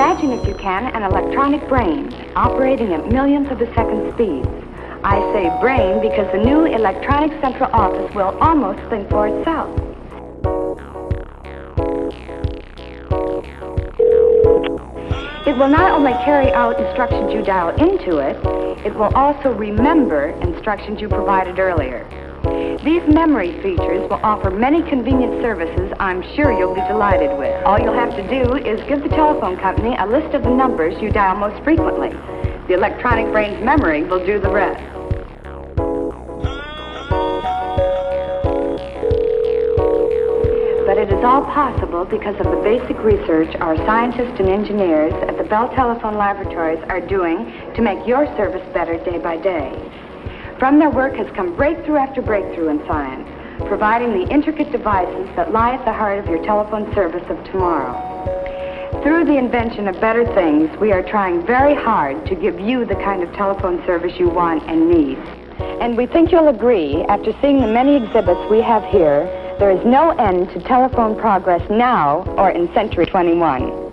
Imagine, if you can, an electronic brain operating at millions of a second speeds. I say brain because the new electronic central office will almost think for itself. It will not only carry out instructions you dial into it, it will also remember instructions you provided earlier. These memory features will offer many convenient services I'm sure you'll be delighted with. All you'll have to do is give the telephone company a list of the numbers you dial most frequently. The electronic brain's memory will do the rest. But it is all possible because of the basic research our scientists and engineers at the Bell Telephone Laboratories are doing to make your service better day by day. From their work has come breakthrough after breakthrough in science, providing the intricate devices that lie at the heart of your telephone service of tomorrow. Through the invention of better things, we are trying very hard to give you the kind of telephone service you want and need. And we think you'll agree, after seeing the many exhibits we have here, there is no end to telephone progress now or in Century 21.